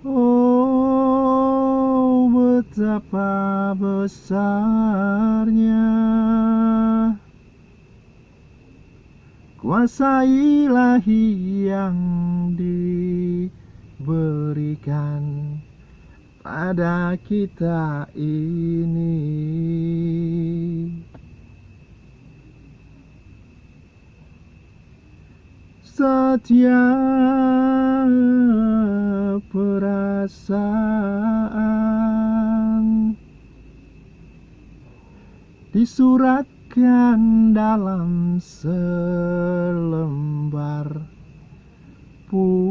Oh betapa besarnya. Kuasa ilahi yang diberikan pada kita ini. Setiap perasaan Disuratkan dalam selembar putih